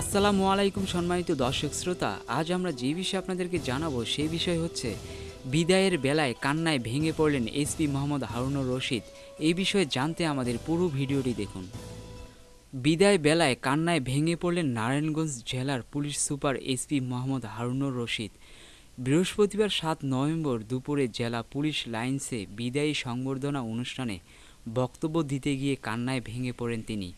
আসসালামু আলাইকুম সম্মানিত দর্শক শ্রোতা, আজ আমরা যে বিষয়ে আপনাদেরকে জানাব সেই বিষয় হচ্ছে বিদায়ের বেলায় কান্নায় ভেঙে পড়লেন এসপি মোহাম্মদ হারুনুর রশিদ। এই বিষয়ে জানতে আমাদের পুরো ভিডিওটি দেখুন। বিদায় বেলায় কান্নায় ভেঙে পড়লেন নারায়ণগঞ্জ জেলার police super SP Mohammad Harunur Rashid. বৃহস্পতিবার সাত নভেম্বর দুপুরে জেলা পুলিশ লাইন্সে বিদায়ী সংবর্ধনা অনুষ্ঠানে বক্তব্য দিতে গিয়ে কান্নায় ভেঙে পড়েন তিনি।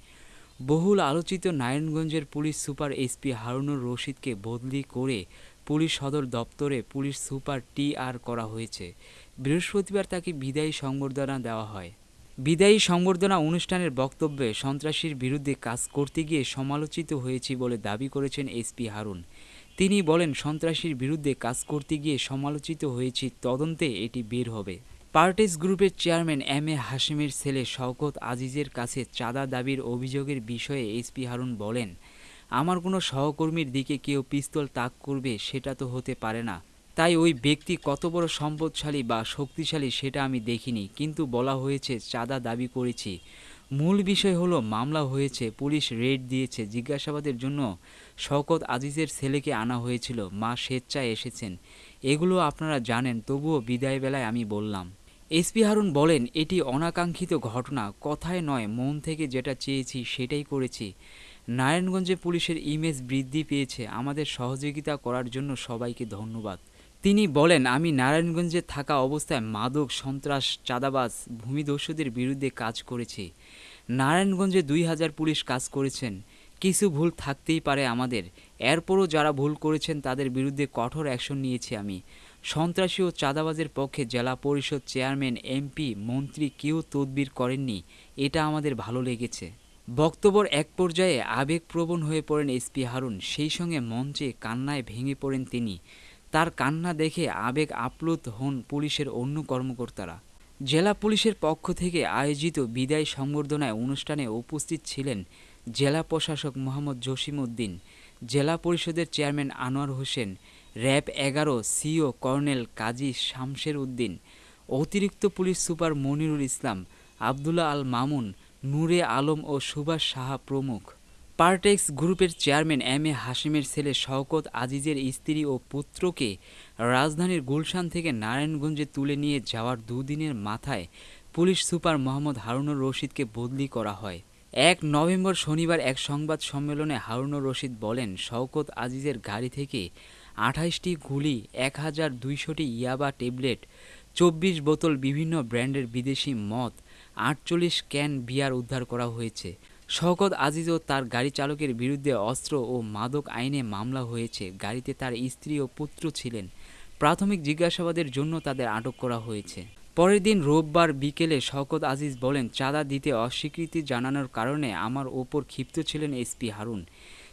বহুল আলোচিত নারায়ণগঞ্জের পুলিশ সুপার এসপি হারুনুর রশিদকে বদলি করে পুলিশ সদর দপ্তরে পুলিশ সুপার টি আর করা হয়েছে। বৃহস্পতিবার তাকে বিদায়ী সংবর্ধনা দেওয়া হয়। বিদায়ী সংবর্ধনা অনুষ্ঠানের বক্তব্যে সন্ত্রাসীর বিরুদ্ধে কাজ করতে গিয়ে সমালোচিত হয়েছি বলে দাবি করেছেন এসপি হারুন। তিনি বলেন, সন্ত্রাসীর বিরুদ্ধে কাজ করতে গিয়ে সমালোচিত হয়েছি, তদন্তে এটি বের হবে। পার্টিস গ্রুপের চেয়ারম্যান এম এ হাশিমের ছেলে শওকত আজিজের কাছে চাঁদা দাবির অভিযোগের বিষয়ে এসপি হারুন বলেন, আমার কোনো সহকর্মীর দিকে কেউ পিস্তল তাক করবে সেটা তো হতে পারে না। তাই ওই ব্যক্তি কত বড় সম্পদশালী বা শক্তিশালী সেটা আমি দেখিনি, কিন্তু বলা হয়েছে চাঁদা দাবি করেছি। মূল বিষয় হলো মামলা হয়েছে, পুলিশ রেড দিয়েছে। জিজ্ঞাসাবাদের জন্য শওকত আজিজের ছেলেকে আনা হয়েছিল। মা স্বেচ্ছায় এসেছেন। এগুলো আপনারা জানেন, তবুও বিদায় বেলায় আমি বললাম। এসপি হারুন বলেন, এটি অনাকাঙ্ক্ষিত ঘটনা। কথায় নয়, মন থেকে যেটা চেয়েছি সেটাই করেছি। নারায়ণগঞ্জে পুলিশের ইমেজ বৃদ্ধি পেয়েছে। আমাদের সহযোগিতা করার জন্য সবাইকে ধন্যবাদ। তিনি বলেন, আমি নারায়ণগঞ্জে থাকা অবস্থায় মাদক, সন্ত্রাস, চাঁদাবাজ, ভূমিদস্যুদের বিরুদ্ধে কাজ করেছি। নারায়ণগঞ্জে দুই হাজার পুলিশ কাজ করেছেন। কিছু ভুল থাকতেই পারে আমাদের। এরপরও যারা ভুল করেছেন, তাদের বিরুদ্ধে কঠোর অ্যাকশন নিয়েছি আমি। সন্ত্রাসী ও চাঁদাবাজের পক্ষে জেলা পরিষদ চেয়ারম্যান এমপি মন্ত্রী কেউ তদবির করেননি। এটা আমাদের ভালো লেগেছে। বক্তব্যর এক পর্যায়ে আবেগপ্রবণ হয়ে পড়েন এসপি হারুন। সেই সঙ্গে মঞ্চে কান্নায় ভেঙে পড়েন তিনি। তার কান্না দেখে আবেগ আপ্লুত হন পুলিশের অন্য কর্মকর্তারা। জেলা পুলিশের পক্ষ থেকে আয়োজিত বিদায় সংবর্ধনায় অনুষ্ঠানে উপস্থিত ছিলেন জেলা প্রশাসক মোহাম্মদ জসিম উদ্দিন জেলা পরিষদের চেয়ারম্যান আনোয়ার হোসেন র্যাব এগারো সিও কর্নেল কাজী শামশের উদ্দিন, অতিরিক্ত পুলিশ সুপার মনিরুল ইসলাম, আবদুল্লাহ আল মামুন, নূরে আলম ও সুভাষ সাহা প্রমুখ। পার্টেক্স গ্রুপের চেয়ারম্যান এম এ হাসিমের ছেলে শওকত আজিজের স্ত্রী ও পুত্রকে রাজধানীর গুলশান থেকে নারায়ণগঞ্জে তুলে নিয়ে যাওয়ার দুদিনের মাথায় পুলিশ সুপার মোহাম্মদ হারুনুর রশিদকে বদলি করা হয়। এক নভেম্বর শনিবার এক সংবাদ সম্মেলনে হারুনুর রশিদ বলেন, শওকত আজিজের গাড়ি থেকে আঠাইশটি গুলি এক হাজার দুইশোটি ইয়াবা ট্যাবলেট, চব্বিশ বোতল বিভিন্ন ব্র্যান্ডের বিদেশি মদ, আটচল্লিশ ক্যান বিয়ার উদ্ধার করা হয়েছে। শওকত আজিজ ও তার গাড়ি চালকের বিরুদ্ধে অস্ত্র ও মাদক আইনে মামলা হয়েছে। গাড়িতে তার স্ত্রী ও পুত্র ছিলেন। প্রাথমিক জিজ্ঞাসাবাদের জন্য তাদের আটক করা হয়েছে। পরের দিন রোববার বিকেলে শওকত আজিজ বলেন, চাঁদা দিতে অস্বীকৃতি জানানোর কারণে আমার ওপর ক্ষিপ্ত ছিলেন এসপি হারুন।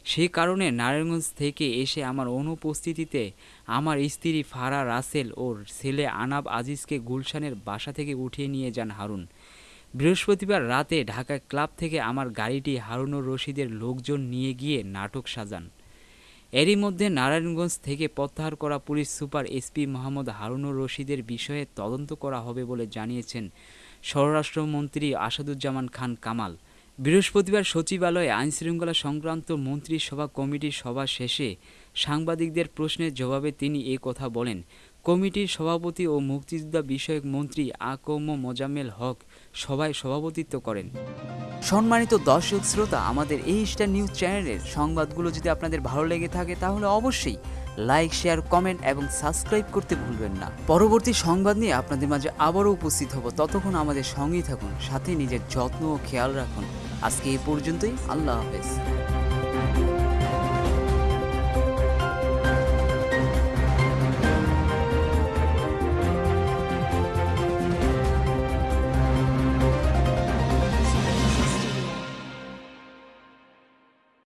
সে কারণে নারায়ণগঞ্জ থেকে এসে আমার অনুপস্থিতিতে আমার স্ত্রী ফারা রাসেল ও ছেলে আনাব আজিজকে গুলশানের বাসা থেকে উঠিয়ে নিয়ে যান হারুন। বৃহস্পতিবার রাতে ঢাকা ক্লাব থেকে আমার গাড়িটি হারুনুর রশিদের লোকজন নিয়ে গিয়ে নাটক সাজান। এরই মধ্যে নারায়ণগঞ্জ থেকে প্রত্যাহার করা police super SP Mohammad Harunur রশিদের বিষয়ে তদন্ত করা হবে বলে জানিয়েছেন স্বরাষ্ট্রমন্ত্রী আসাদুজ্জামান খান কামাল। বৃহস্পতিবার সচিবালয়ে আইনশৃঙ্খলা সংক্রান্ত মন্ত্রী সভা কমিটির সভা শেষে সাংবাদিকদের প্রশ্নের জবাবে তিনি এ কথা বলেন। কমিটির সভাপতি ও মুক্তিযোদ্ধা বিষয়ক মন্ত্রী আকম মোজাম্মেল হক সভায় সভাপতিত্ব করেন। সম্মানিত দর্শক শ্রোতা, আমাদের এই স্টার নিউজ চ্যানেলের সংবাদগুলো যদি আপনাদের ভালো লেগে থাকে, তাহলে অবশ্যই লাইক শেয়ার কমেন্ট এবং সাবস্ক্রাইব করতে ভুলবেন না। পরবর্তী সংবাদ নিয়ে আপনাদের মাঝে আবারও উপস্থিত হব। ততক্ষণ আমাদের সঙ্গেই থাকুন, সাথে নিজের যত্ন ও খেয়াল রাখুন। আজকে এই পর্যন্তই, আল্লাহ হাফেজ।